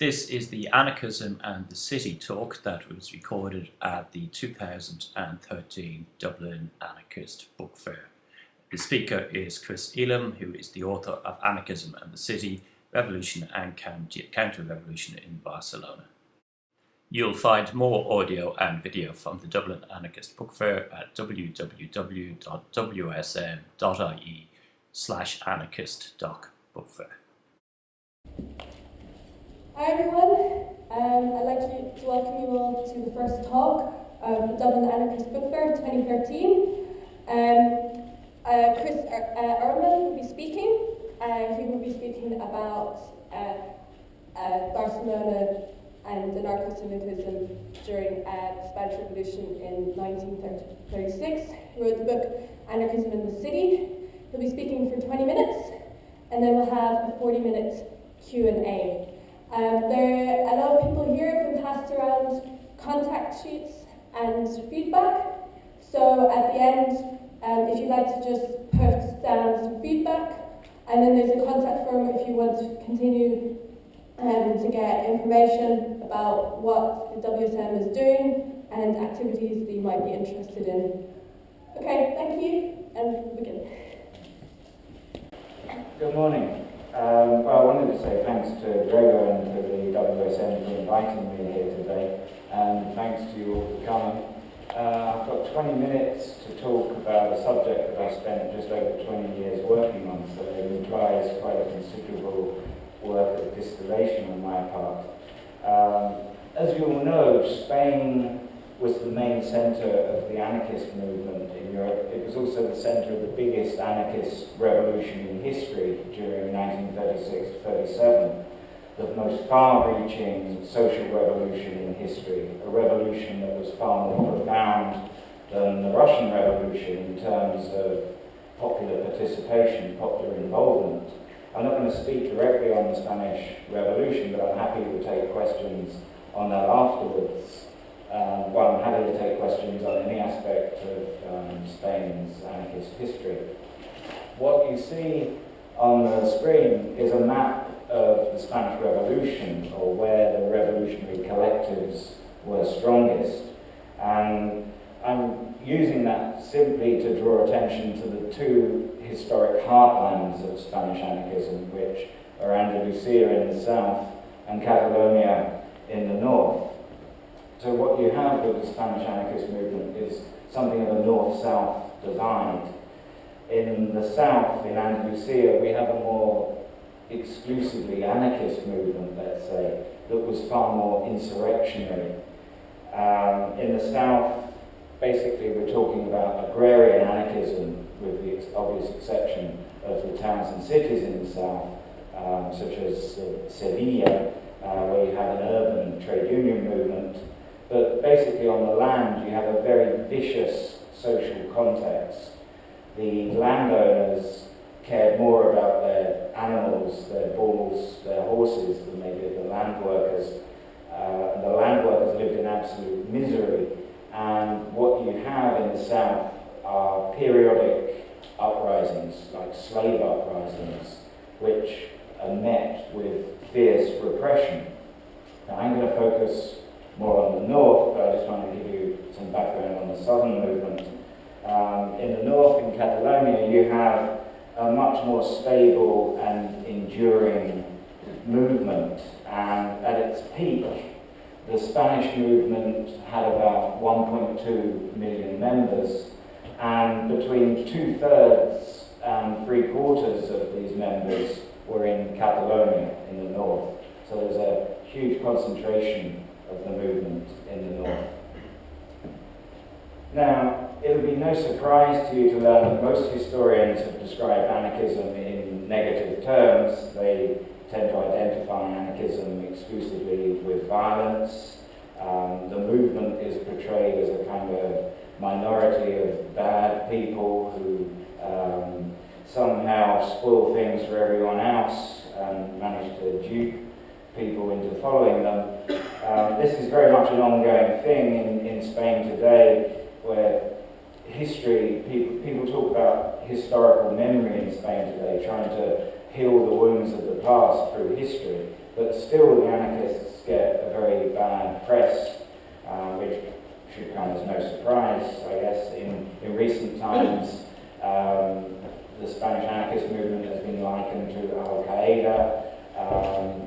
This is the Anarchism and the City talk that was recorded at the 2013 Dublin Anarchist Book Fair. The speaker is Chris Ealham, who is the author of Anarchism and the City, Revolution and Counter-Revolution in Barcelona. You'll find more audio and video from the Dublin Anarchist Book Fair at www.wsm.ie slash anarchist.bookfair. Hi everyone, um, I'd like to welcome you all to the first talk the Dublin Anarchist Book Fair 2013. Um, uh, Chris Ehrman will be speaking. Uh, he will be speaking about uh, Barcelona and anarcho-syndicalism during uh, the Spanish Revolution in 1936. He wrote the book Anarchism in the City. He'll be speaking for 20 minutes, and then we'll have a 40-minute Q&A. Um, there are a lot of people here have been passed around contact sheets and feedback. So at the end, um, if you'd like to just put down some feedback, and then there's a contact form if you want to continue um, to get information about what the WSM is doing and activities that you might be interested in. Okay, thank you, and begin. Good morning. Um, well, I wanted to say thanks to Gregor and to the WSM for inviting me here today, and thanks to you all for coming. Uh, I've got 20 minutes to talk about a subject that I spent just over 20 years working on, so it implies quite a considerable work of distillation on my part. Um, as you all know, Spain was the main centre of the anarchist movement in Europe. It was also the centre of the biggest anarchist revolution in history during 1936-37, the most far-reaching social revolution in history, a revolution that was far more profound than the Russian Revolution in terms of popular participation, popular involvement. I'm not going to speak directly on the Spanish Revolution, but I'm happy to take questions on that afterwards. Um, well, I'm happy to take questions on any aspect of um, Spain's anarchist history. What you see on the screen is a map of the Spanish Revolution, or where the revolutionary collectives were strongest. And I'm using that simply to draw attention to the two historic heartlands of Spanish anarchism, which are Andalusia in the south and Catalonia in the north. So what you have with the Spanish anarchist movement is something of a north-south divide. In the south, in Andalusia, we have a more exclusively anarchist movement, let's say, that was far more insurrectionary. Um, in the south, basically we're talking about agrarian anarchism, with the obvious exception of the towns and cities in the south, um, such as uh, Sevilla, uh, where you have an urban trade union movement, but basically on the land you have a very vicious social context. The landowners cared more about their animals, their bulls, their horses than they did the land workers. Uh, the land workers lived in absolute misery. And what you have in the south are periodic uprisings, like slave uprisings, which are met with fierce repression. Now I'm going to focus more on the north, but I just want to give you some background on the southern movement. Um, in the north, in Catalonia, you have a much more stable and enduring movement. And at its peak, the Spanish movement had about 1.2 million members, and between two-thirds and three-quarters of these members were in Catalonia, in the north. So there's a huge concentration of the movement in the north. Now, it will be no surprise to you to learn that most historians have described anarchism in negative terms. They tend to identify anarchism exclusively with violence. Um, the movement is portrayed as a kind of minority of bad people who um, somehow spoil things for everyone else and manage to dupe people into following them. Um, this is very much an ongoing thing in, in Spain today where history, people, people talk about historical memory in Spain today, trying to heal the wounds of the past through history, but still the anarchists get a very bad press, um, which should come as no surprise, I guess. In, in recent times, um, the Spanish anarchist movement has been likened to Al-Qaeda, um,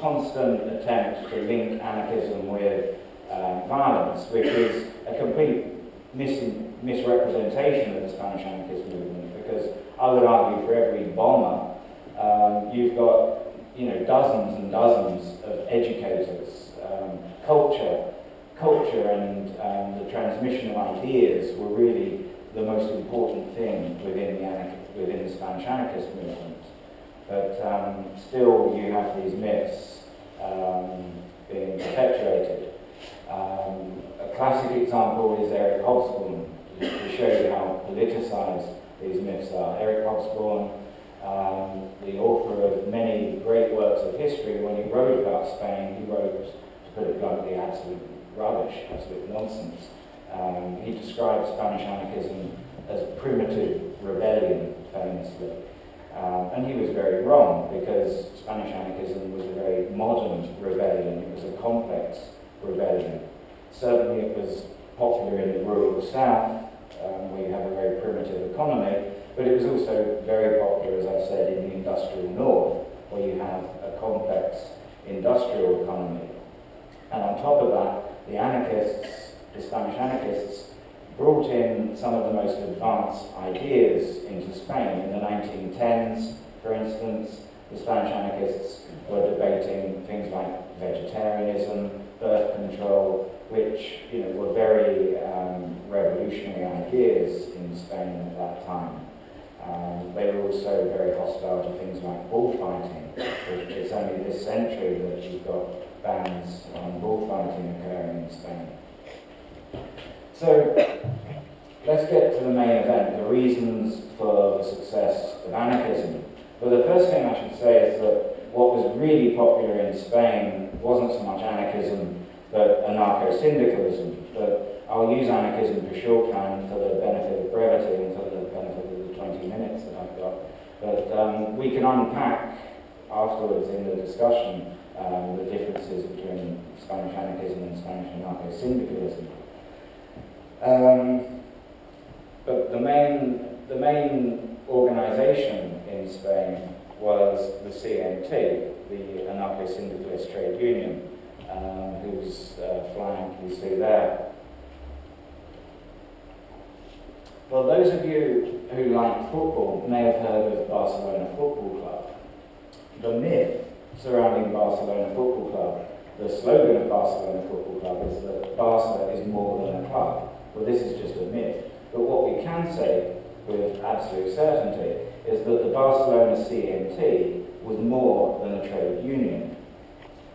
constant attempt to link anarchism with um, violence, which is a complete mis misrepresentation of the Spanish anarchist movement, because I would argue for every bomber, um, you've got you know, dozens and dozens of educators, um, culture, culture and um, the transmission of ideas were really the most important thing within the, within the Spanish anarchist movement. But um, still you have these myths um, being perpetuated. Um, a classic example is Eric Hobsbawm, to show you how politicized these myths are. Eric Hobsbawm, um, the author of many great works of history, when he wrote about Spain, he wrote, to put it bluntly, absolute rubbish, absolute nonsense. Um, he described Spanish anarchism as primitive rebellion, famously. Um, and he was very wrong because Spanish anarchism was a very modern rebellion. It was a complex rebellion. Certainly it was popular in the rural south, um, where you have a very primitive economy, but it was also very popular, as I said, in the industrial north, where you have a complex industrial economy. And on top of that, the anarchists, the Spanish anarchists, brought in some of the most advanced ideas into Spain. In the 1910s, for instance, the Spanish anarchists were debating things like vegetarianism, birth control, which you know, were very um, revolutionary ideas in Spain at that time. Um, they were also very hostile to things like bullfighting. Which it's only this century that you've got bans on bullfighting occurring in Spain. So let's get to the main event, the reasons for the success of anarchism. Well, the first thing I should say is that what was really popular in Spain wasn't so much anarchism, but anarcho-syndicalism. But I'll use anarchism for shorthand for the benefit of brevity and for the benefit of the 20 minutes that I've got. But um, we can unpack afterwards in the discussion um, the differences between Spanish anarchism and Spanish anarcho-syndicalism. Um, but the main, the main organization in Spain was the CNT, the anarcho-syndicalist trade union, um, whose uh, flag you see there. Well, those of you who like football may have heard of Barcelona Football Club. The myth surrounding Barcelona Football Club, the slogan of Barcelona Football Club is that Barca is more than a club. Well, this is just a myth. But what we can say with absolute certainty is that the Barcelona CNT was more than a trade union.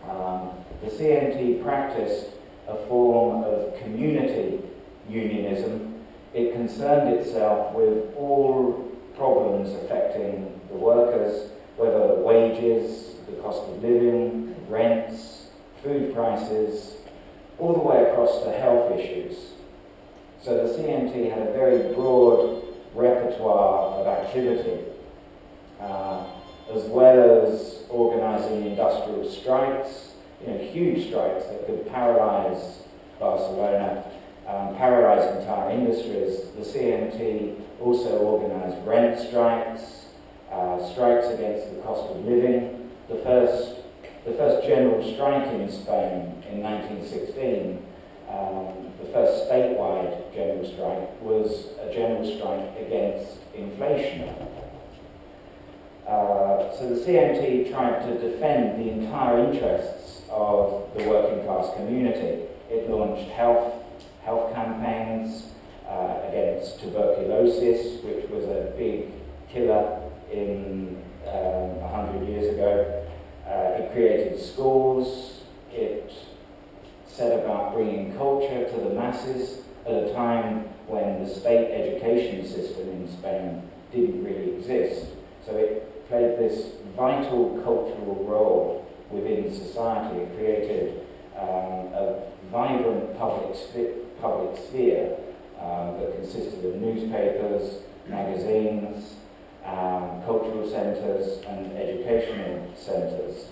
Um, the CNT practiced a form of community unionism. It concerned itself with all problems affecting the workers, whether wages, the cost of living, rents, food prices, all the way across to health issues. So the CNT had a very broad repertoire of activity, uh, as well as organising industrial strikes, you know, huge strikes that could paralyse Barcelona, um, paralyse entire industries. The CNT also organised rent strikes, uh, strikes against the cost of living. The first, the first general strike in Spain in 1916 um, the first statewide general strike was a general strike against inflation. Uh, so the CNT tried to defend the entire interests of the working class community. It launched health, health campaigns uh, against tuberculosis, which was a big killer in um, 100 years ago. Uh, it created schools, it set about bringing culture to the masses at a time when the state education system in Spain didn't really exist. So it played this vital cultural role within society. It created um, a vibrant public, public sphere um, that consisted of newspapers, magazines, um, cultural centres and educational centres.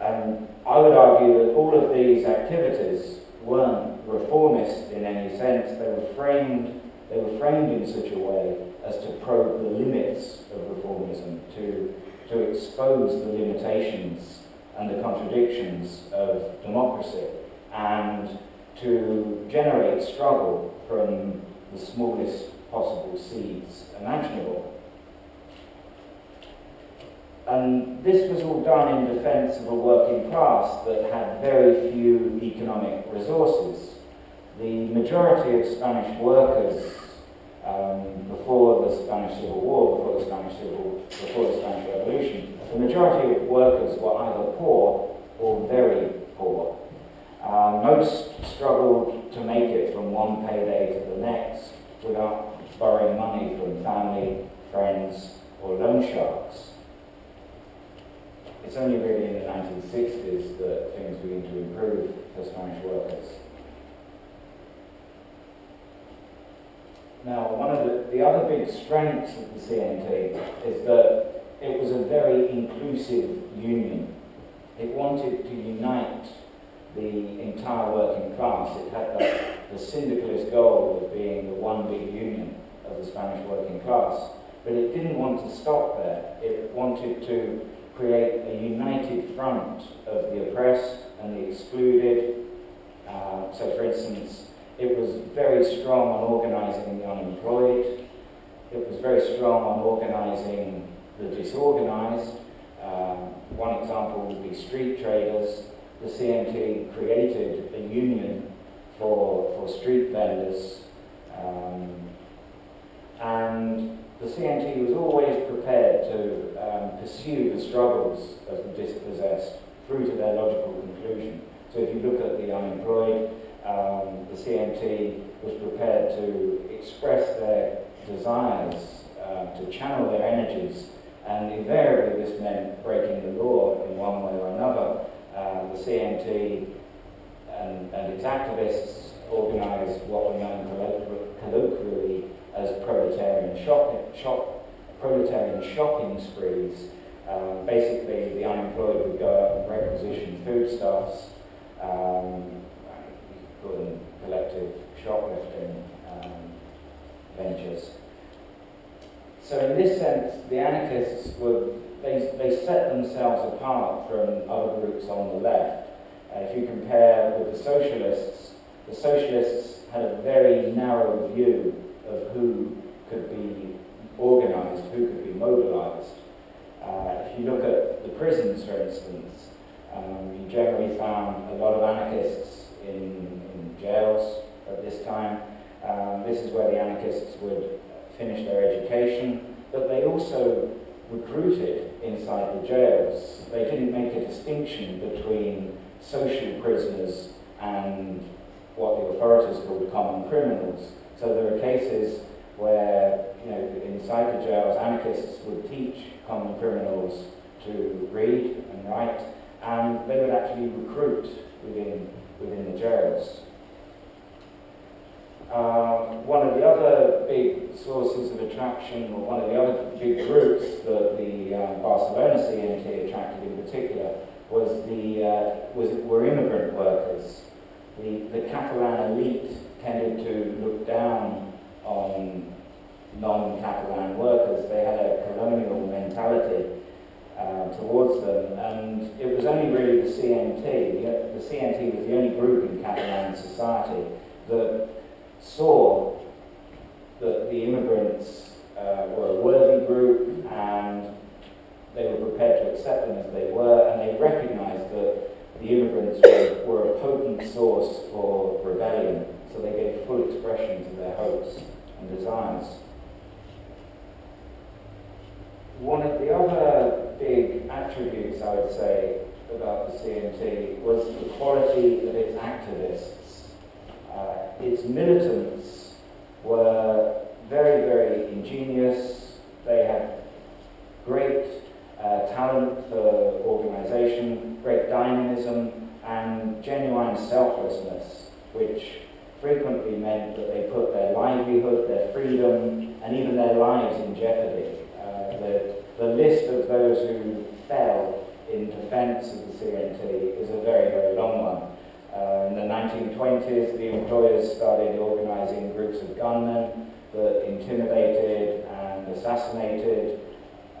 And I would argue that all of these activities weren't reformist in any sense. They were framed, they were framed in such a way as to probe the limits of reformism, to to expose the limitations and the contradictions of democracy and to generate struggle from the smallest possible seeds imaginable. And this was all done in defense of a working class that had very few economic resources. The majority of Spanish workers um, before the Spanish Civil War, before the Spanish Civil, before the Spanish Revolution, the majority of workers were either poor or very poor. Uh, most struggled to make it from one payday to the next without borrowing money from family, friends, or loan sharks. It's only really in the 1960s that things begin to improve for Spanish workers. Now, one of the, the other big strengths of the CNT is that it was a very inclusive union. It wanted to unite the entire working class. It had the, the syndicalist goal of being the one big union of the Spanish working class. But it didn't want to stop there. It wanted to create a united front of the oppressed and the excluded. Uh, so, for instance, it was very strong on organising the unemployed. It was very strong on organising the disorganised. Um, one example would be street traders. The CNT created a union for, for street vendors. Um, and the CNT was always prepared to um, pursue the struggles of the dispossessed through to their logical conclusion. So if you look at the unemployed, um, the CNT was prepared to express their desires, uh, to channel their energies, and invariably this meant breaking the law in one way or another. Uh, the CNT and, and its activists organised what were known colloquially as proletarian shopping, shop, proletarian shopping sprees. Um, basically, the unemployed would go out and requisition foodstuffs, um, call collective shoplifting um, ventures. So in this sense, the anarchists would they, they set themselves apart from other groups on the left. Uh, if you compare with the socialists, the socialists had a very narrow view of who could be organised, who could be mobilised. Uh, if you look at the prisons, for instance, um, you generally found a lot of anarchists in, in jails at this time. Um, this is where the anarchists would finish their education, but they also recruited inside the jails. They didn't make a distinction between social prisoners and what the authorities called common criminals. So there are cases where, you know, inside the jails, anarchists would teach common criminals to read and write, and they would actually recruit within, within the jails. Um, one of the other big sources of attraction, or one of the other big groups that the um, Barcelona CNT attracted in particular, was the uh, was were immigrant workers. The the Catalan elite tended to look down on non-Catalan workers. They had a colonial mentality uh, towards them, and it was only really the CNT. The, the CNT was the only group in Catalan society that saw that the immigrants uh, were a worthy group and they were prepared to accept them as they were, and they recognized that the immigrants were, were a potent source for rebellion, so they gave full expression to their hopes and desires. One of the other big attributes, I would say, about the CNT was the quality of its activists. Uh, its militants were very, very ingenious. They had great uh, talent for organization, great dynamism, and genuine selflessness, which frequently meant that they put their livelihood, their freedom, and even their lives in jeopardy. Uh, the, the list of those who fell in defense of the CNT is a very, very long one. Uh, in the 1920s, the employers started organizing groups of gunmen that intimidated and assassinated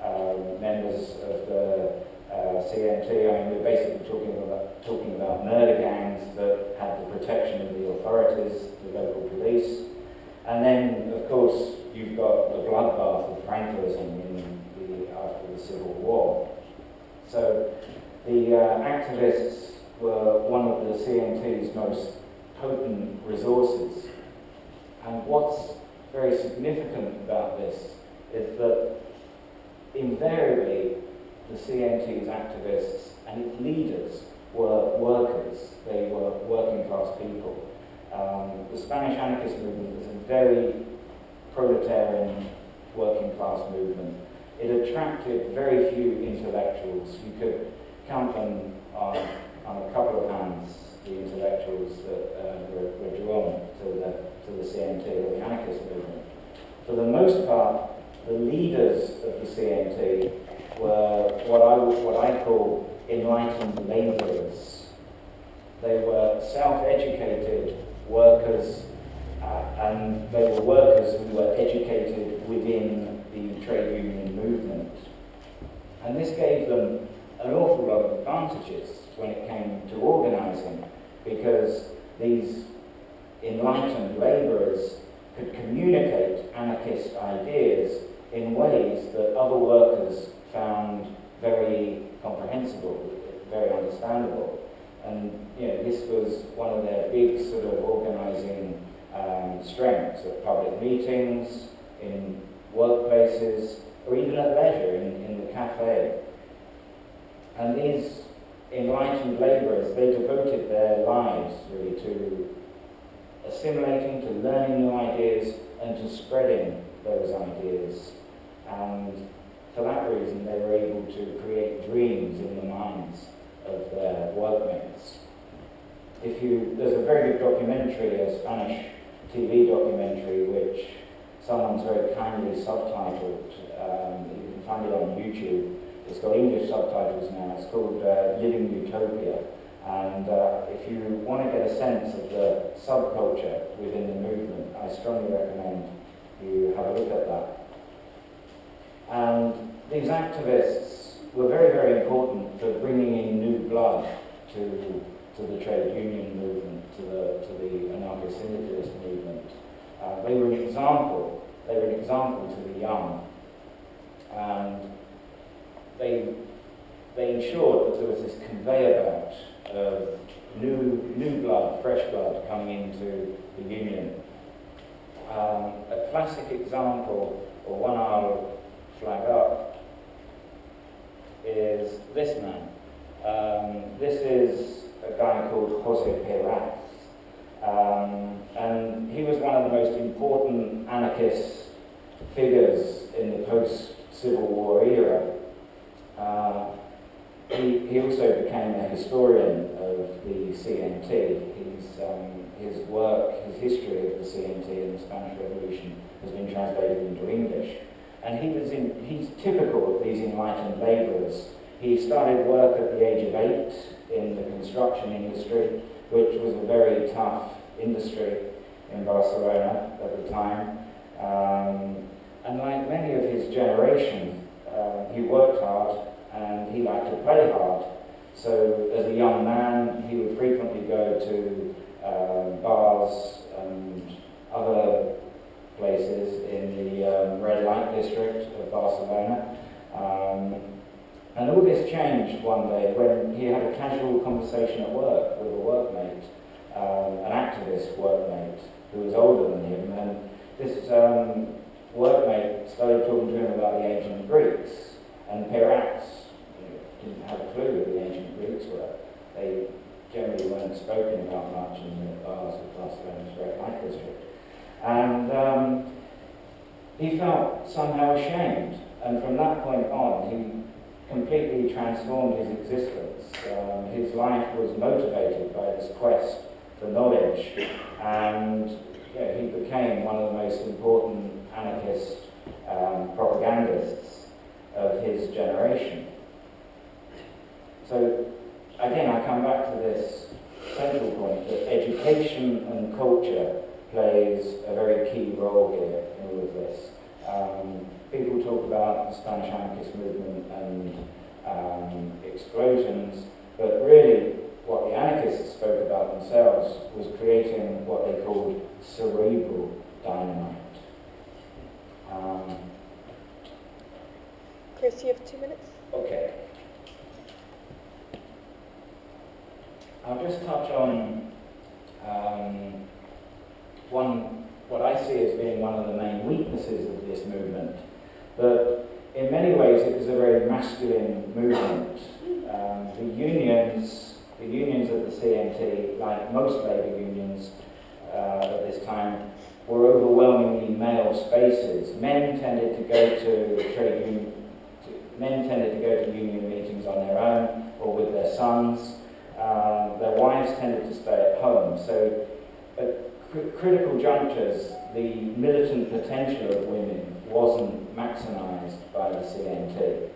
um, members of the uh, CNT. I mean, we're basically talking about, talking about murder gangs that had the protection of the authorities, the local police. And then, of course, you've got the bloodbath of Francoism in the, after the Civil War. So the uh, activists were one of the CNT's most potent resources. And what's very significant about this is that invariably the CNT's activists and its leaders were workers. They were working class people. Um, the Spanish anarchist movement was a very proletarian working class movement. It attracted very few intellectuals. You could count them on, on a couple of hands, the intellectuals that uh, were, were drawn to the, to the CNT, or the anarchist movement. For the most part, the leaders of the CNT were what I, what I call enlightened labourers. They were self-educated workers uh, and they were workers who were educated within the trade union movement. And this gave them an awful lot of advantages when it came to organising because these enlightened labourers could communicate anarchist ideas in ways that other workers found very comprehensible, very understandable. And you know, this was one of their big sort of organising um, strengths at public meetings, in workplaces, or even at leisure in, in the cafe. And these enlightened labourers, they devoted their lives really to assimilating, to learning new ideas, and to spreading those ideas. And for that reason, they were able to create dreams in the minds of their workmates. If you, there's a very good documentary, a Spanish TV documentary, which someone's very kindly subtitled. Um, you can find it on YouTube. It's got English subtitles now. It's called uh, Living Utopia. And uh, if you want to get a sense of the subculture within the movement, I strongly recommend you have a look at that. And these activists were very, very important for bringing in new blood to, to the trade union movement, to the, to the anarcho-syndicalist movement. Uh, they were an example, they were an example to the young. And they, they ensured that there was this conveyor belt of new, new blood, fresh blood coming into the union. Um, a classic example, or one I'll flag up is this man. Um, this is a guy called Jose Peirats. Um, and he was one of the most important anarchist figures in the post-Civil War era. Uh, he, he also became a historian of the CNT. He's, um, his work, his history of the CNT and the Spanish Revolution has been translated into English. And he was in, he's typical of these enlightened labourers. He started work at the age of eight in the construction industry, which was a very tough industry in Barcelona at the time. Um, and like many of his generation, uh, he worked hard and he liked to play hard. So as a young man, he would frequently go to uh, bars and other places in the um, red light district of Barcelona. Um, and all this changed one day when he had a casual conversation at work with a workmate, um, an activist workmate who was older than him. And this um, workmate started talking to him about the ancient Greeks. And you know, didn't have a clue who the ancient Greeks were. They generally weren't spoken about much in the bars of Barcelona's red light district. And um, he felt somehow ashamed. And from that point on, he completely transformed his existence. Um, his life was motivated by this quest for knowledge. And he became one of the most important anarchist um, propagandists of his generation. So, again, I come back to this central point that education and culture plays a very key role here in all of this. Um, people talk about the Spanish anarchist movement and um, explosions, but really what the anarchists spoke about themselves was creating what they called cerebral dynamite. Um, Chris, you have two minutes. Okay. I'll just touch on um, one, what I see as being one of the main weaknesses of this movement. But in many ways, it was a very masculine movement. Um, the unions, the unions of the CNT, like most labour unions uh, at this time, were overwhelmingly male spaces. Men tended to go to trade union, men tended to go to union meetings on their own or with their sons. Um, their wives tended to stay at home. So critical junctures, the militant potential of women wasn't maximised by the CNT.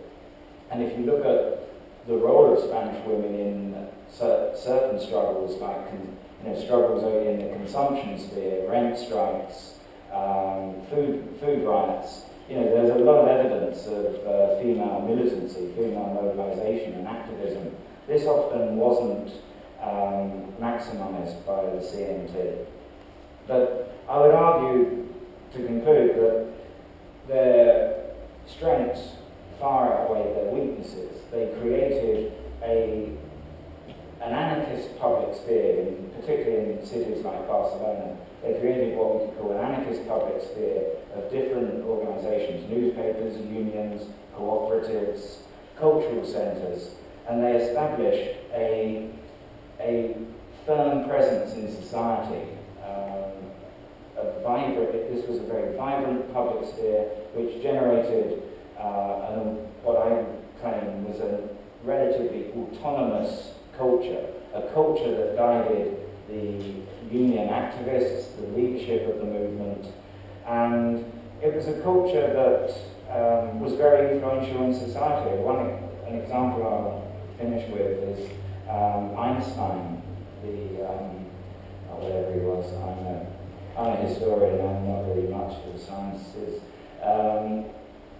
And if you look at the role of Spanish women in cer certain struggles, like you know, struggles in the consumption sphere, rent strikes, um, food, food rights, you know, there's a lot of evidence of uh, female militancy, female mobilisation and activism this often wasn't um, maximised by the CNT. But I would argue, to conclude, that their strengths far outweigh their weaknesses. They created a, an anarchist public sphere, in, particularly in cities like Barcelona. They created what we could call an anarchist public sphere of different organisations, newspapers, unions, cooperatives, cultural centres, and they established a, a firm presence in society. A vibrant, this was a very vibrant public sphere which generated uh, an, what I claim was a relatively autonomous culture, a culture that guided the union activists, the leadership of the movement, and it was a culture that um, was very influential in society. One an example I'll finish with is um, Einstein, the, um, whatever he was, I'm a, I'm a historian, I'm not very much for the sciences. Um,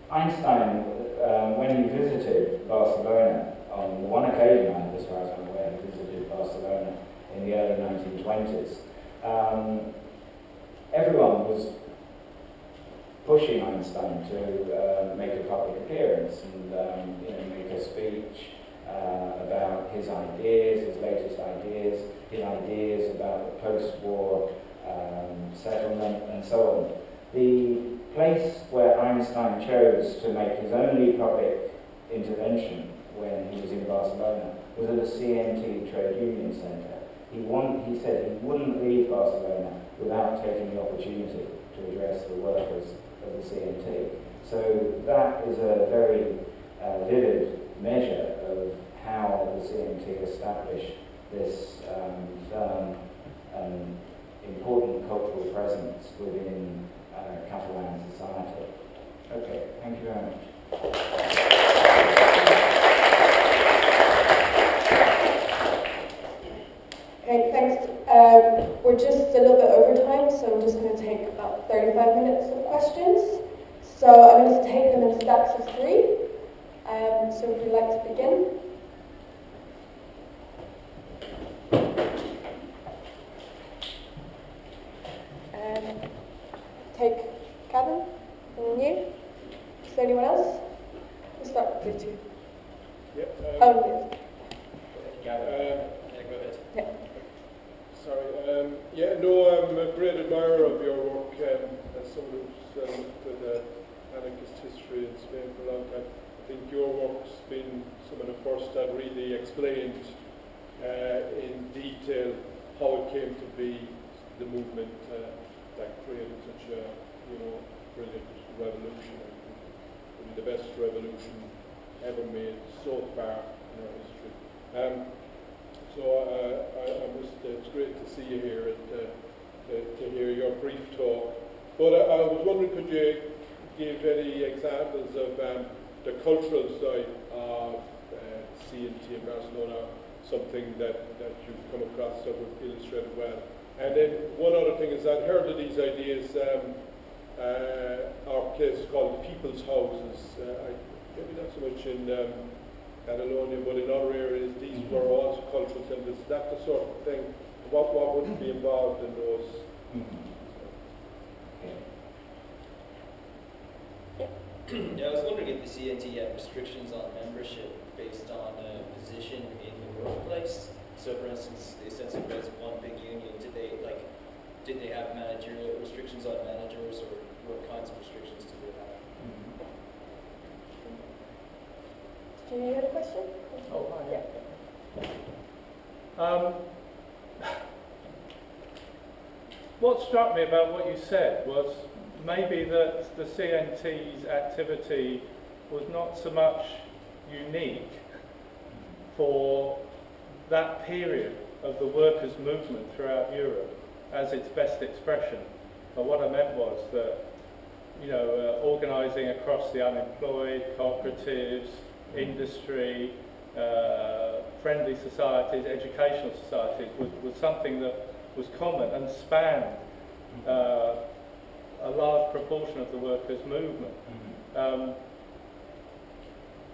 Einstein, um, when he visited Barcelona, on one occasion, as far as I'm aware, he visited Barcelona in the early 1920s, um, everyone was pushing Einstein to uh, make a public appearance and um, you know, make a speech uh, about his ideas, his latest ideas, his ideas about the post-war um, settlement and so on. The place where Einstein chose to make his only public intervention when he was in Barcelona was at the CNT Trade Union Centre. He, want, he said he wouldn't leave Barcelona without taking the opportunity to address the workers of the CNT. So that is a very uh, vivid measure of how the CNT established this um, firm and important cultural presence within uh, Catalan society. Okay, thank you very much. Okay, thanks. Um, we're just a little bit over time, so I'm just going to take about 35 minutes of questions. So I'm going to take them in stacks of three. Um, so would you like to begin? Um, take Gavin and you. Is there anyone else? We'll start with you two. Yep. Um, Oh, Gavin. Um, Yeah, go ahead. yeah. sorry. Um, yeah, no, I'm a great admirer of your work um, as someone who's uh, looked at anarchist history in Spain for a long time. I think your work's been some of the first that really explained uh, in detail how it came to be the movement uh, that created such a, you know, brilliant revolution. The best revolution ever made so far in our history. Um, so uh, I, must, uh, it's great to see you here and uh, to, to hear your brief talk. But I, was wondering, could you give any examples of um, the cultural side of uh, CNT in Barcelona, something that, that you've come across that would illustrate well? And then one other thing is I'd heard of these ideas um, uh, our place called People's Houses. Uh, I, maybe not so much in um, Catalonia, but in other areas, these were also cultural centres. That's the sort of thing? What, what would be involved in those? Yeah, I was wondering if the CNT had restrictions on membership based on uh, position in the workplace. So, for instance, they said it as one big union. Did they like? Did they have managerial restrictions on managers, or what kinds of restrictions did they have? Do you have a question? Oh, hi, yeah. Um, what struck me about what you said was maybe that the CNT's activity was not so much unique for that period of the workers' movement throughout Europe as its best expression. But what I meant was that, you know, uh, organising across the unemployed, cooperatives, industry, uh, friendly societies, educational societies was, was something that was common and spanned uh, a large proportion of the workers' movement. Um,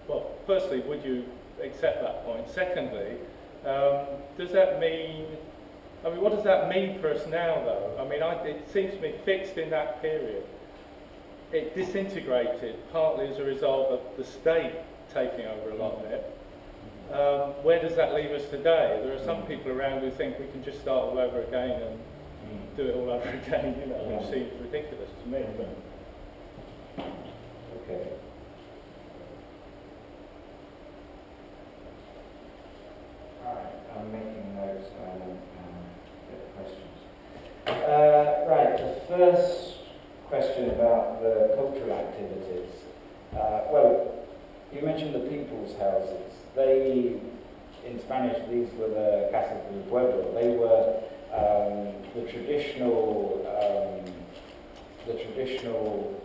well, firstly, would you accept that point? Secondly, um, does that mean, I mean, what does that mean for us now, though? I mean, I, it seems to me fixed in that period. It disintegrated partly as a result of the state taking over a lot of it. Um, where does that leave us today? There are some mm. people around who think we can just start all over again and mm. do it all over again, you know, which seems ridiculous to me. But Okay. All right, I'm making notes and um, get questions. Uh, right, the first question about the cultural activities. Uh, well, you mentioned the people's houses. They, in Spanish, these were the casas del pueblo. They were um, the traditional, um, the traditional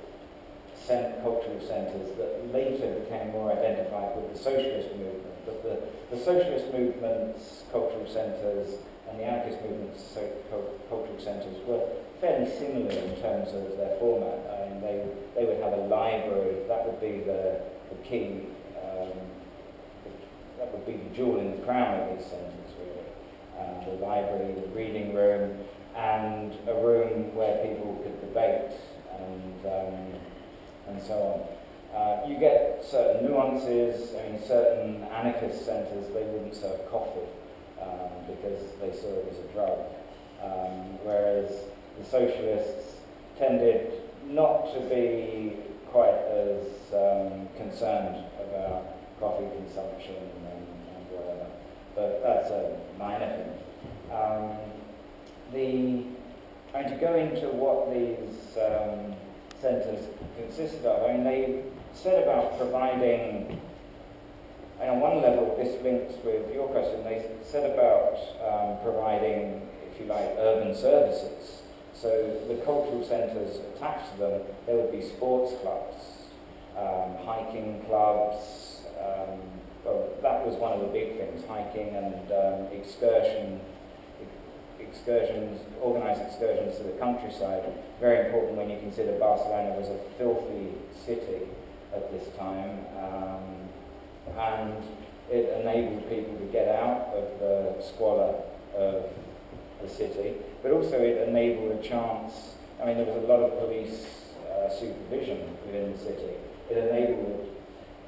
cent- cultural centres that later became more identified with the socialist movement. But the, the socialist movement's cultural centres and the anarchist movement's so, cultural centres were fairly similar in terms of their format. I mean, they, they would have a library, that would be the, the key, um, that would be the jewel in the crown of these centres, really. Uh, the library, the reading room, and a room where people could debate and um, and so on. Uh, you get certain nuances. I mean, certain anarchist centres they wouldn't serve coffee um, because they saw it as a drug, um, whereas the socialists tended not to be quite as um, concerned about coffee consumption and, and whatever. But that's a minor thing. Um, the and to go into what these um, centres consisted of, I mean, they said about providing, and on one level, this links with your question, they said about um, providing, if you like, urban services. So the cultural centres attached to them, there would be sports clubs, um, hiking clubs, um, well, that was one of the big things, hiking and um, excursion excursions, organised excursions to the countryside, very important when you consider Barcelona was a filthy city at this time, um, and it enabled people to get out of the squalor of the city, but also it enabled a chance, I mean there was a lot of police uh, supervision within the city, it enabled,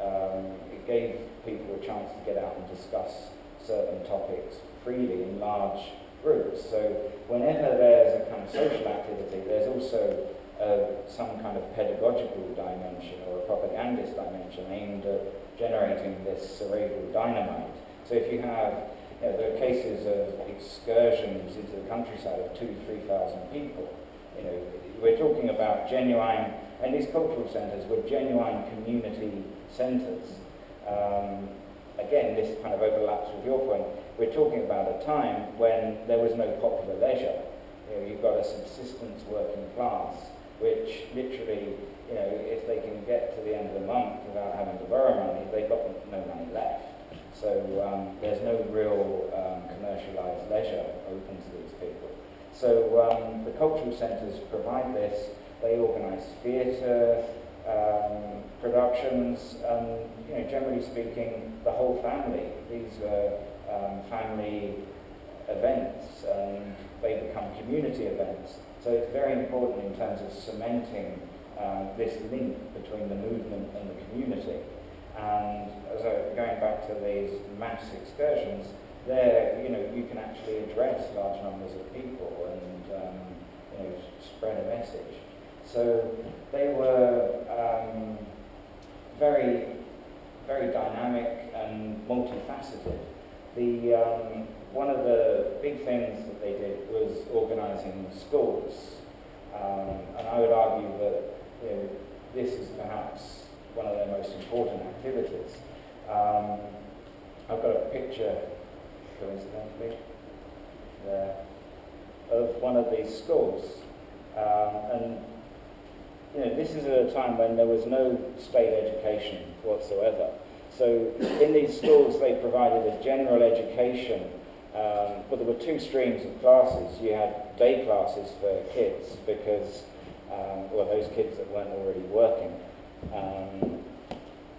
um, it gave people a chance to get out and discuss certain topics freely in large groups. So whenever there's a kind of social activity, there's also uh, some kind of pedagogical dimension or a propagandist dimension aimed at generating this cerebral dynamite. So if you have, you know, cases of excursions into the countryside of two, three thousand people. You know, we're talking about genuine, and these cultural centres were genuine community centres. Um, again, this kind of overlaps with your point. We're talking about a time when there was no popular leisure. You know, you've got a subsistence working class, which literally, you know, if they can get to the end of the month without having to borrow money, they've got no money left. So um, there's no real um, commercialised leisure open to these people. So um, the cultural centres provide this. they organize theatre, um, productions, and you know, generally speaking, the whole family. These are um, family events, and they become community events. So it's very important in terms of cementing um, this link between the movement and the community. And as going back to these mass excursions, there, you know, you can actually address large numbers of people and, um, you know, spread a message. So they were um, very, very dynamic and multifaceted. The, um, one of the big things that they did was organising schools. Um, and I would argue that you know, this is perhaps one of their most important activities. Um, I've got a picture, coincidentally, there, of one of these schools. Um, and you know, this is at a time when there was no state education whatsoever. So in these schools they provided a general education, um, but there were two streams of classes. You had day classes for kids because, um, well, those kids that weren't already working. Um,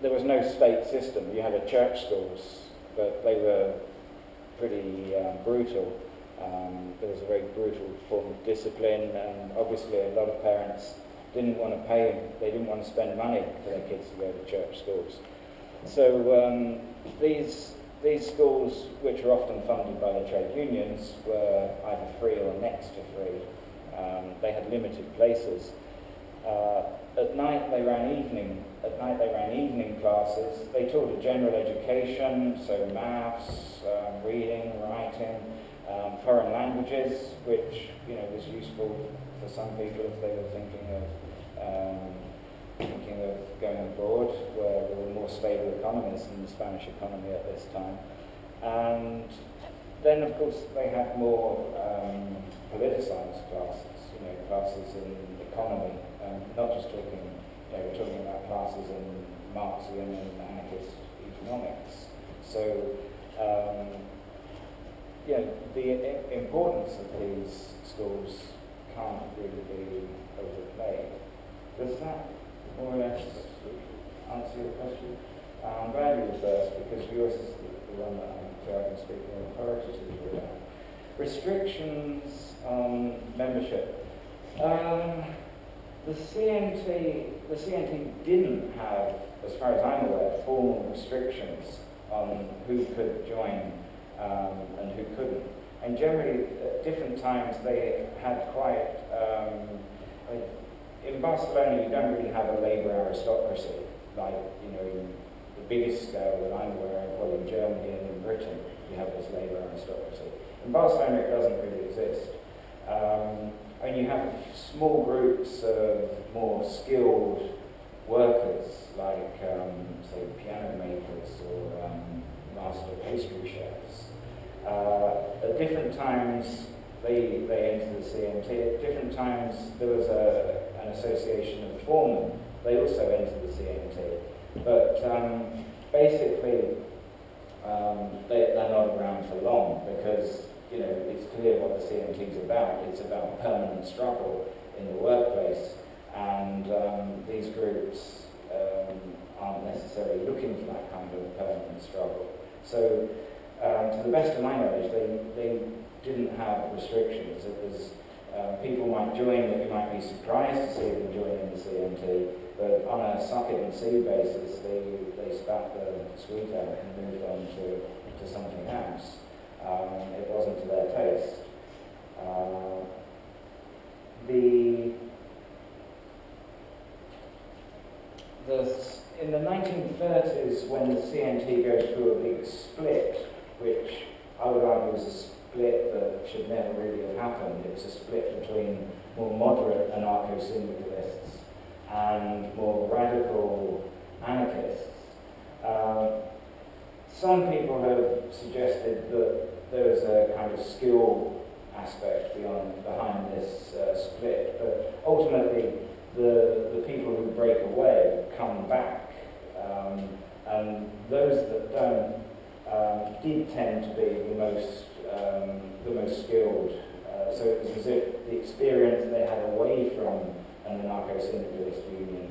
there was no state system. You had a church schools, but they were pretty um, brutal. Um, there was a very brutal form of discipline, and obviously a lot of parents didn't want to pay, they didn't want to spend money for their kids to go to church schools. So um, these, these schools, which are often funded by the trade unions, were either free or next to free. Um, they had limited places. Uh, at night they ran evening. At night they ran evening classes. They taught a general education, so maths, um, reading, writing, um, foreign languages, which you know was useful for some people if they were thinking of um, thinking of going abroad, where there were more stable economies than the Spanish economy at this time. And then, of course, they had more um, politicized classes, you know, classes in economy, um, not just talking, you know, we're talking about classes in Marxian and anarchist economics. So, um, yeah, the importance of these schools can't really be overplayed. Does that less answer your question? I'm glad you were first because yours is the, one that I'm speak more authoritatively about. Restrictions on membership. Um, the CNT, the CNT didn't have, as far as I'm aware, formal restrictions on who could join um, and who couldn't. And generally, at different times, they had quite um, in Barcelona, you don't really have a labour aristocracy, like, you know, in the biggest scale that I'm aware of, well, in Germany and in Britain, you have this labour aristocracy. In Barcelona, it doesn't really exist. Um, and you have small groups of more skilled workers, like, um, say, piano makers or um, master pastry chefs. Uh, at different times, they, they entered the CNT. At different times, there was a, an association of foremen. They also entered the CNT. But um, basically, um, they, they're not around for long because you know it's clear what the CNT is about. It's about permanent struggle in the workplace, and um, these groups um, aren't necessarily looking for that kind of permanent struggle. So, um, to the best of my knowledge, they, they didn't have restrictions. It was um, people might join that you might be surprised to see them joining the CNT, but on a suck it and see basis, they, they spat the sweet out and moved on to, to something else. Um, it wasn't to their taste. Uh, the, the, in the 1930s, when the CNT goes through a big split, which I would argue was a split that should never really have happened. It was a split between more moderate anarcho-syndicalists and more radical anarchists. Um, some people have suggested that there is a kind of skill aspect beyond behind this uh, split, but ultimately the, the people who break away come back, um, and those that don't um, did tend to be the most um, the most skilled. Uh, so it was as if the experience they had away from an anarcho-syndicalist union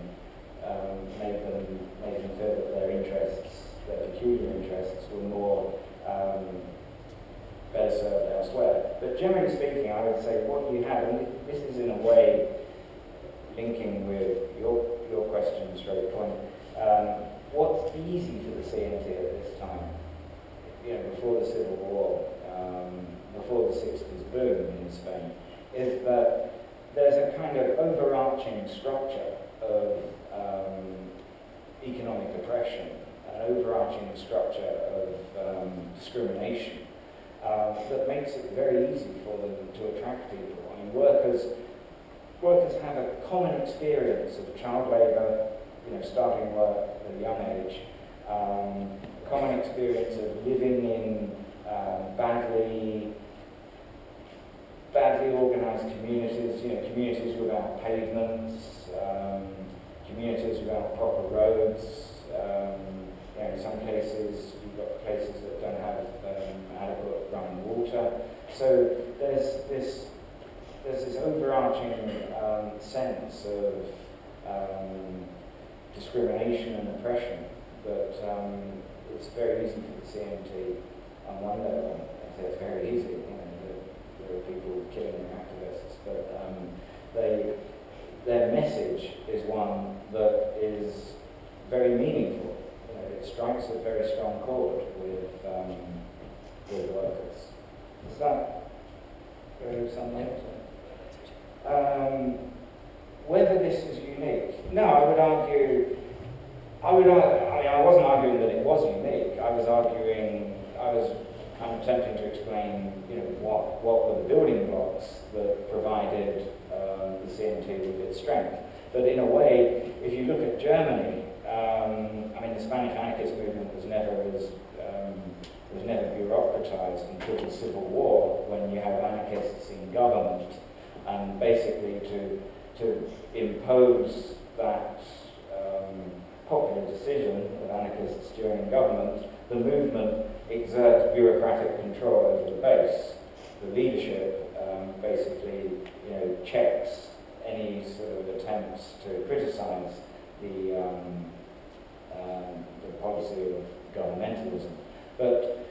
um, made them made them feel that their interests, their peculiar interests, were more um, better served elsewhere. But generally speaking, I would say what you have, and this is in a way linking with your your question straight point. Um, what's easy for the CNT at this time? You know, before the Civil War, um, before the 60s boom in Spain, is that there's a kind of overarching structure of um, economic oppression, an overarching structure of um, discrimination um, that makes it very easy for them to attract people. I mean, workers, workers have a common experience of child labour, you know, starting work at a young age, um, common experience of living in um, badly badly organised communities, you know, communities without pavements, um, communities without proper roads. Um, you know, in some cases, you've got places that don't have um, adequate running water. So there's this there's this overarching um, sense of um, discrimination and oppression that um, it's very easy for the CNT on one level. I say it's very easy. You know, there are people killing activists, but um, they, their message is one that is very meaningful. You know, it strikes a very strong chord with, um, with workers. Does that go something? Um, whether this is unique? No, I would argue. I would. I, mean, I wasn't arguing that it was unique. I was arguing. I was I'm attempting to explain, you know, what, what were the building blocks that provided um, the CNT with its strength. But in a way, if you look at Germany, um, I mean, the Spanish anarchist movement was never as um, was never bureaucratized until the Civil War, when you have anarchists in government, and basically to to impose that um, popular decision of anarchists during government, the movement exert bureaucratic control over the base. The leadership um, basically you know, checks any sort of attempts to criticize the, um, um, the policy of governmentalism. But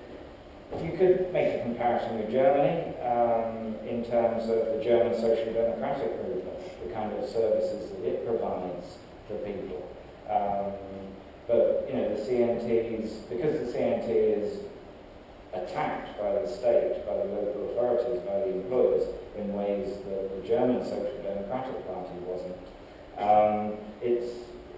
you could make a comparison with Germany um, in terms of the German social democratic movement, the kind of services that it provides for people. But you know the CNTs, because the CNT is attacked by the state, by the local authorities, by the employers in ways that the German Social Democratic Party wasn't. Um, it's,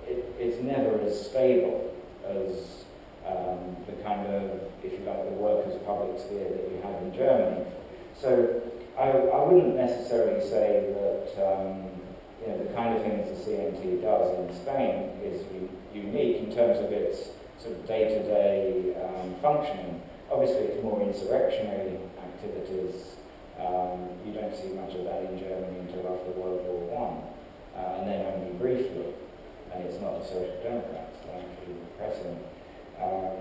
it, it's never as stable as um, the kind of, if you like, the workers' public sphere that you have in Germany. So I, I wouldn't necessarily say that um, you know, the kind of things the CNT does in Spain is unique in terms of its sort of day-to-day -day, um, functioning. Obviously, it's more insurrectionary activities. Um, you don't see much of that in Germany until after World War One, uh, and then only briefly. And it's not the Social Democrats that are actually repressing. Um,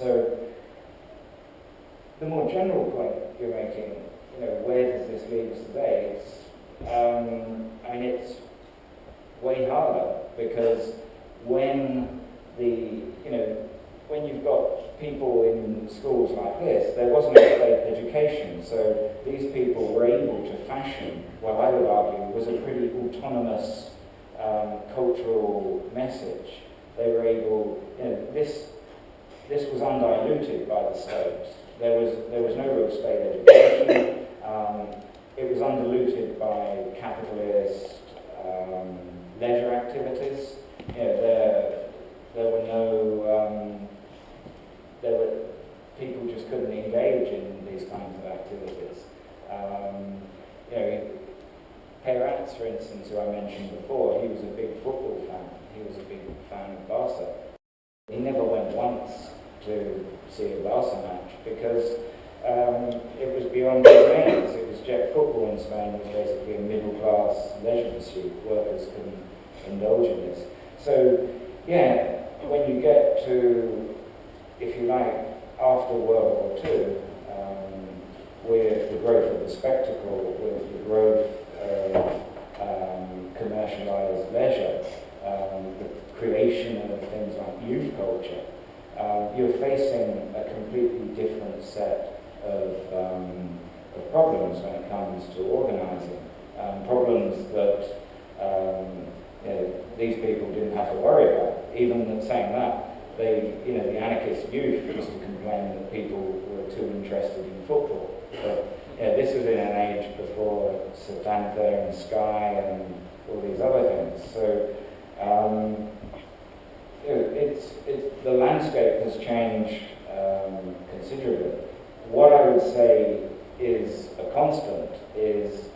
so, the more general point you're making, you know, where does this lead us today? It's, um, I mean, it's way harder because when the, you know, when you've got people in schools like this, there wasn't a state education, so these people were able to fashion what I would argue was a pretty autonomous um, cultural message. They were able, you know, this, this was undiluted by the state. There was, there was no real state education. Um, it was undiluted by capitalist um, leisure activities. Know, there, there were no um, there were people just couldn't engage in these kinds of activities. Um, you know, Peirats, for instance, who I mentioned before, he was a big football fan. He was a big fan of Barca. He never went once to see a Barca match because um, it was beyond his means. It was jet football in Spain it was basically a middle-class leisure pursuit. Workers couldn't indulge in this. So, yeah, when you get to if you like, after World War II, um, with the growth of the spectacle, with the growth of um, commercialized leisure, um, the creation of things like youth culture, um, you're facing a completely different set of, um, of problems when it comes to organizing. Um, problems that you know, these people didn't have to worry about. Even saying that, they, you know, the anarchist youth used to complain that people were too interested in football. But yeah, this was in an age before Setanta and Sky and all these other things. So um, you know, it's, it's, the landscape has changed um, considerably. What I would say is a constant is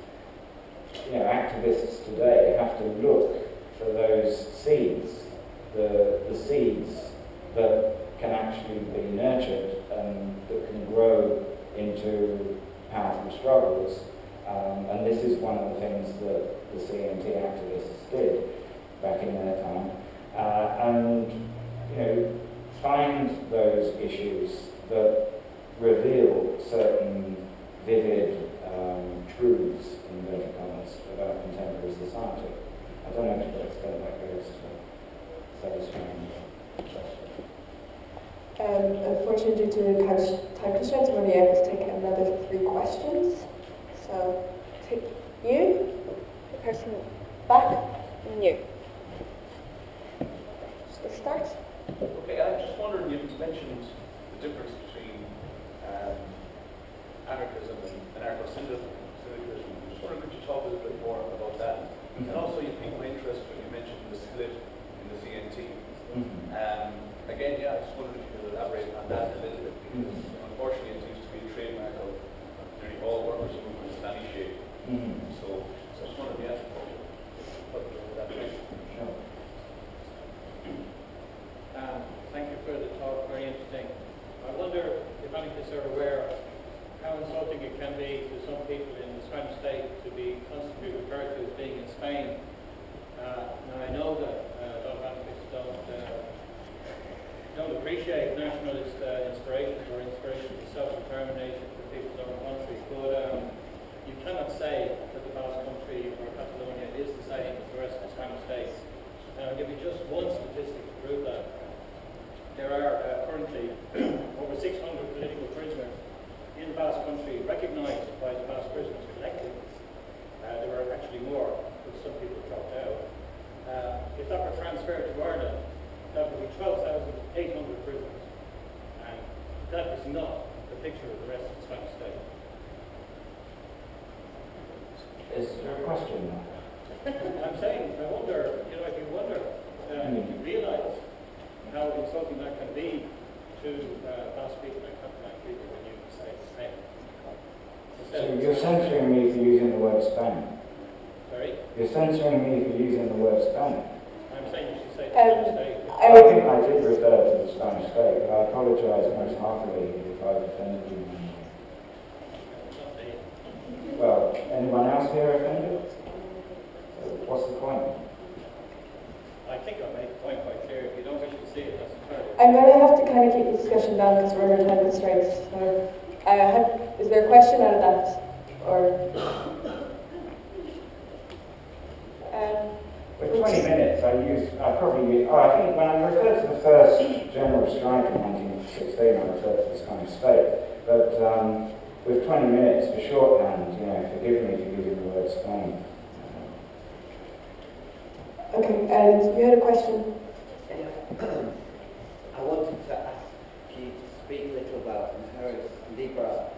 you know, activists today have to look for those seeds, the, the seeds that can actually be nurtured and that can grow into powerful struggles. Um, and this is one of the things that the CNT activists did back in their time. Uh, and, you know, find those issues that reveal certain vivid um, truths, in inverted commas, about contemporary society. I don't know to what extent that goes to satisfying the question. Um, unfortunately, due to couch- time constraints, we're only able to take another three questions. So, take you, the person back, and you. So let's start. Okay, I just wondered, you mentioned the difference between um, anarchism and anarcho-syndicalism. Just wondering, could you talk a little bit more about that? And also, you piqued my interest when you mentioned the split in the CNT. Mhm. Um, again, yeah, I just wondered if you could elaborate on that a little bit, because unfortunately it seems to be a trademark of nearly all workers' movements in any shape. Mhm. So, so I just wondered, yeah, what what that meant. Sure. Um, Thank you for the talk, very interesting. I wonder if anarchists are aware how insulting it can be to some people in the Spanish state to be constantly referred to as being in Spain. Uh, Now, I know that uh, a lot of anarchists don't, uh, don't appreciate nationalist uh, inspiration or inspiration for self-determination for people's own country, but um, you cannot say that the Basque country or Catalonia is the same as the rest of the Spanish states. And I'll give you just one statistic to prove that. There are uh, currently over 600 political prisoners in the Basque country recognized by the Basque prisoners collectively. Uh, there were actually more, but some people dropped out. Uh, if that were transferred to Ireland, that would be 12,800 prisoners. And that is not the picture of the rest of the Spanish state. Is there a question? I'm saying, I wonder, you know, if you wonder, uh, if you realise how insulting that can be to uh, Basque people and Catalan people when you say Spain. So you're censoring me for using the word Spain. Sorry, You're censoring me for using the word Spain. I'm saying you should say Um, Spanish state. I I think I did refer to the Spanish state, but I apologise most heartily if I've offended you. Well, anyone else here offended? What's the point? I think I made the point quite clear. If you don't wish to see it, that's entirely. I'm going to have to kind of keep the discussion down because we're under time constraints. So, uh, have, is there a question out of that? Or, um, With 20 minutes, I use, I probably use, oh, I think when I referred to the first general strike in 1916, I referred to the Spanish state. But um, with 20 minutes for shorthand, you know, forgive me for using the word Spain. okay, and you had a question? I wanted to ask you to speak a little about Mujeres Libres and uh,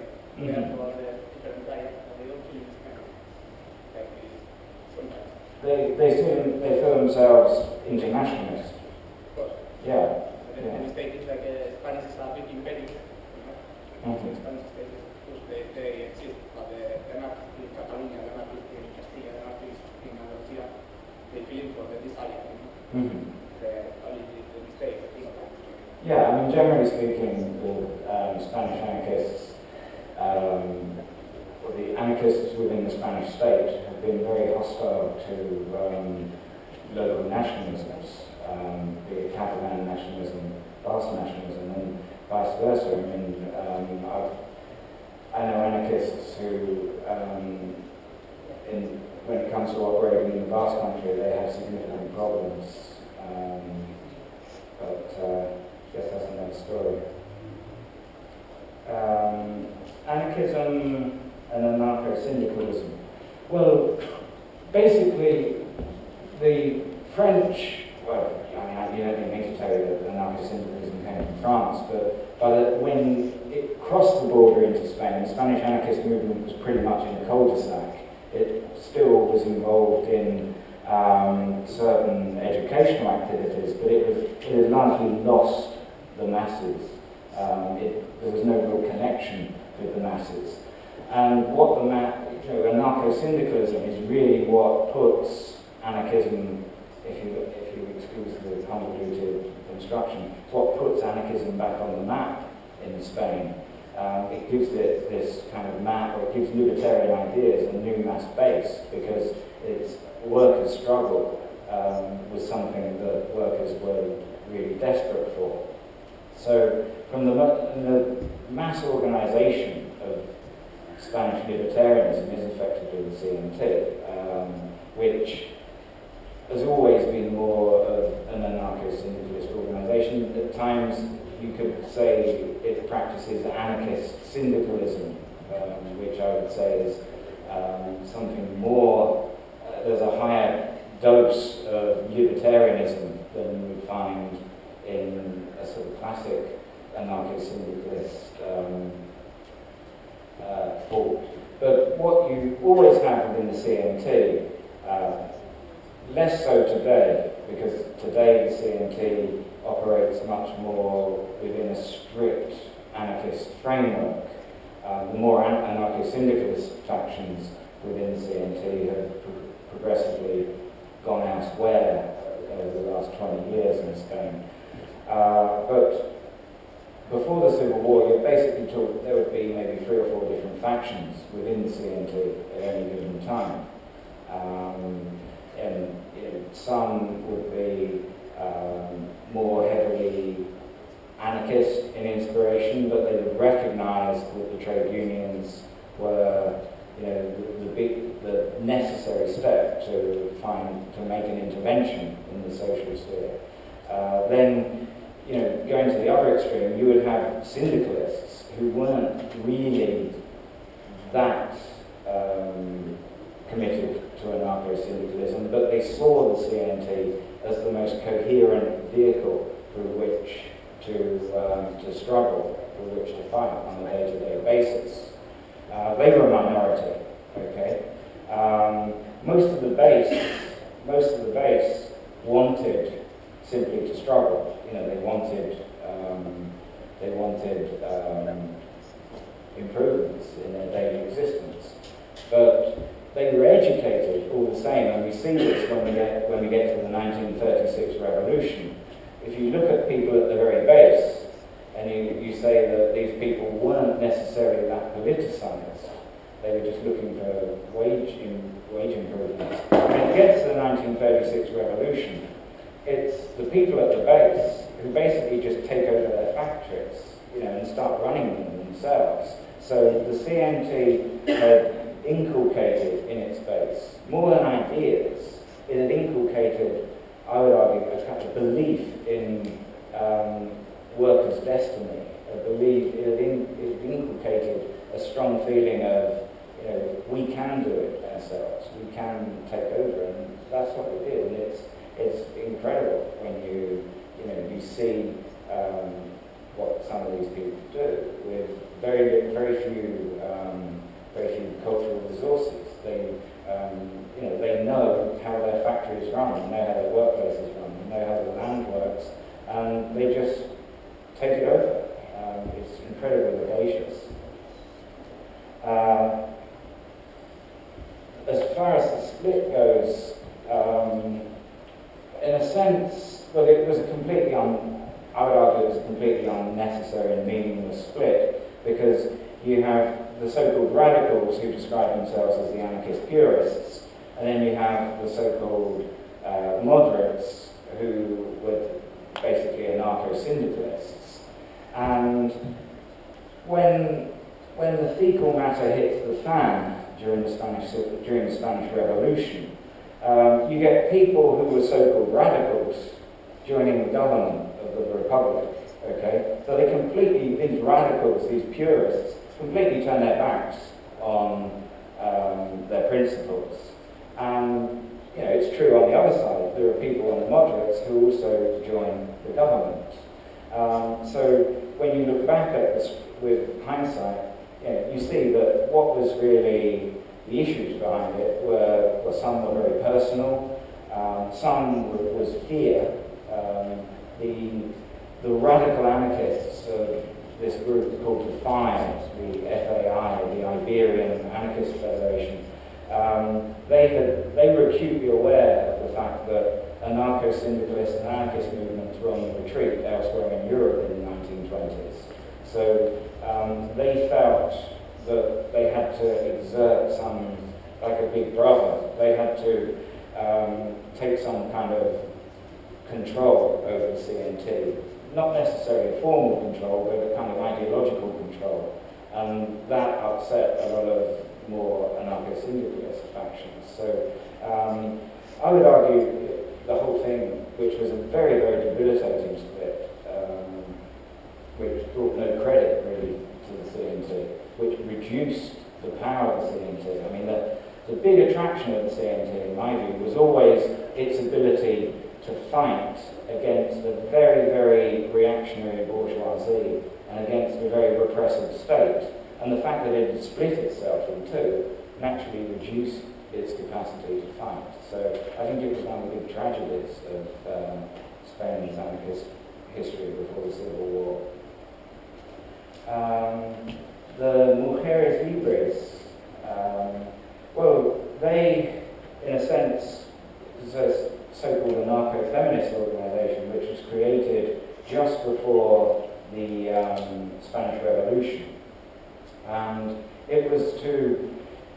They they sometimes, They, feel themselves internationalists. of course. Yeah. But then the mistake is like uh, Spanish is a big imperium, you know? Mhm. Spanish state is, because they, they exist, but the, the anarchists in Catalonia, the anarchists in Castilla, the anarchists in Andalusia, Mhm. uh, how did you say, I think, Yeah, I mean, generally speaking, the um, Spanish anarchists, um, or the anarchists within the Spanish state have been very hostile to um, local nationalisms, um, be it Catalan nationalism, Basque nationalism, and vice versa. I mean, um, I've, I know anarchists who, um, in, when it comes to operating in the Basque country, they have significant problems. Um, but uh, guess that's another story. Um, anarchism and anarcho-syndicalism. Well, basically, the French, well, I mean, I- you don't need me to tell you that anarcho-syndicalism came from France, but, but when it crossed the border into Spain, the Spanish anarchist movement was pretty much in a cul-de-sac. It still was involved in um, certain educational activities, but it, was, it had largely lost the masses. Um, it, there was no real connection with the masses. And what the ma- you know, anarcho-syndicalism is really what puts anarchism, if you, if you excuse the convoluted construction, it's what puts anarchism back on the map in Spain. Um, it gives it this kind of map, or it gives libertarian ideas a new mass base because it's workers' struggle um, was something that workers were really desperate for. So from the, the mass organisation of Spanish libertarianism is effectively the CNT, um, which has always been more of an anarcho-syndicalist organisation. At times you could say it practices anarchist syndicalism, um, which I would say is um, something more, uh, there's a higher dose of libertarianism than you would find in a sort of classic anarcho-syndicalist um, uh, thought. But what you always have within the CNT, uh, less so today, because today the CNT operates much more within a strict anarchist framework. Uh, the more an- anarcho-syndicalist factions within CNT have pro- progressively gone elsewhere over the last 20 years in Spain. Uh, but before the Civil War, you basically talk, there would be maybe three or four different factions within CNT at any given time. Um, and you know, some would be um, more heavily anarchist in inspiration, but they recognised that the trade unions were you know, the, the, big, the necessary step to find, to make an intervention in the social sphere. Uh, then, you know, going to the other extreme, you would have syndicalists who weren't really that um, committed to anarcho-syndicalism, but they saw the CNT as the most coherent vehicle through which to, um, to struggle, through which to fight on a day-to-day basis. Uh, they were a minority, okay? Um, most of the base, most of the base wanted simply to struggle. You know, they wanted, um, they wanted um, improvements in their daily existence. But they were educated all the same, and we see this when we get, when we get to the 1936 revolution. If you look at people at the very base, and you, you say that these people weren't necessarily that politicized, they were just looking for wage, in, wage improvements. When it gets to the 1936 revolution, it's the people at the base who basically just take over their factories, you know, and start running them themselves. So the CNT had inculcated in its base, more than ideas, it had inculcated, I would argue, a kind of belief in um, workers' destiny, a belief, it had, in, it had inculcated a strong feeling of, you know, we can do it ourselves, we can take over, and that's what we did. And it's, it's incredible when you, you know, you see um, what some of these people do with very, very few, um, very few cultural resources. They, um, you know, they know how their factories run, they know how their workplaces run, they know how the land works, and they just take it over. Um, it's incredibly audacious. Uh, as far as the split goes, um, in a sense, you have so-called radicals who describe themselves as the anarchist purists, and then you have the so-called uh, moderates who were basically anarcho-syndicalists. And when, when the fecal matter hits the fan during the Spanish, during the Spanish Revolution, um, you get people who were so-called radicals joining the government of the Republic. Okay, so they completely, these radicals, these purists, completely turn their backs on um, their principles. And you know, it's true on the other side. There are people on the moderates who also join the government. Um, so when you look back at this with hindsight, you, know, you see that what was really the issues behind it were, were some were very personal, um, some was fear. Um, the, the radical anarchists of this group called FIAT, the FAI, the Iberian Anarchist Federation, um, they, had, they were acutely aware of the fact that anarcho-syndicalist and anarchist movements were on the retreat elsewhere in Europe in the 1920s. So um, they felt that they had to exert some, like a big brother, they had to um, take some kind of control over CNT. Not necessarily a formal control, but a kind of ideological control. And that upset a lot of more anarcho-syndicalist factions. So um, I would argue the whole thing, which was a very, very debilitating split, um, which brought no credit really to the CNT, which reduced the power of the CNT. I mean, the, the big attraction of the CNT, in my view, was always its ability to fight against the very, very reactionary bourgeoisie and against the very repressive state. And the fact that it had split itself in two naturally reduced its capacity to fight. So I think it was one of the big tragedies of um, Spain's anarchist history before the Civil War. Um, the Mujeres Libres, um, well, they, in a sense, possess so-called anarcho-feminist organization which was created just before the um, Spanish Revolution. And it was to,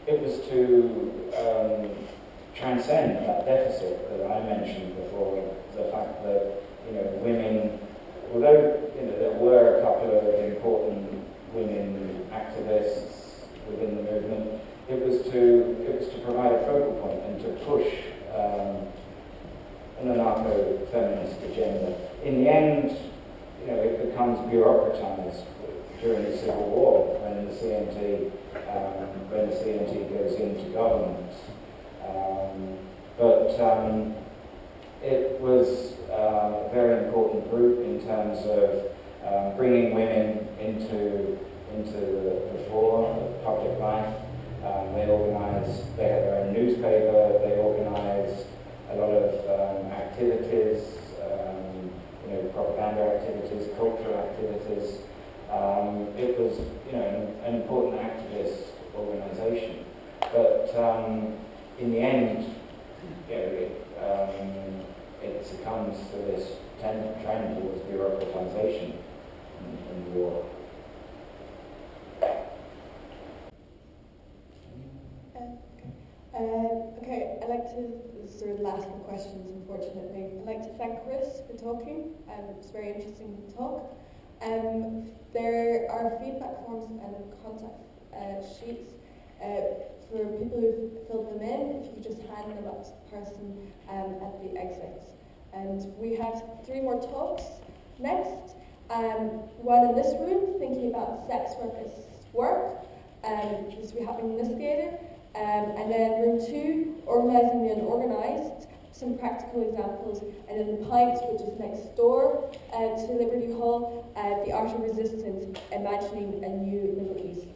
it was to um, transcend that deficit that I mentioned before, the fact that you know women, although you know there were a couple of important women activists within the movement, it was to it was to provide a focal point and to push um, an anarcho-feminist agenda. In the end, you know, it becomes bureaucratized during the Civil War when the CNT um, when the CNT goes into government. Um, but um, it was uh, a very important group in terms of um, bringing women into into the, the fore of public life. Um, they organised, they had their own newspaper, they organised a lot of um, activities, um, you know, propaganda activities, cultural activities. Um, it was, you know, an, an important activist organisation. But um, in the end, you know, it, um, it succumbs to this trend, towards bureaucratization in, in war. Uh, okay, I'd like to, is the last of questions, unfortunately. I'd like to thank Chris for talking. Um, it was very interesting talk. Um, there are feedback forms and contact uh, sheets uh, for people who've filled them in. If you could just hand them up to the person um, at the exit. And we have three more talks next. Um, one in this room, thinking about sex work as work, um, this will be happening in this theatre. Um, and then room two, organising the unorganised, some practical examples, and then the Pikes, which is next door uh, to Liberty Hall, uh, the art of resistance, imagining a new Middle East.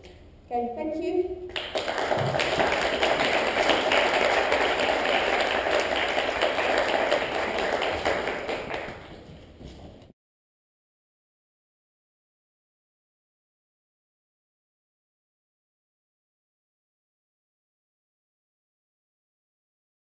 Okay, thank you.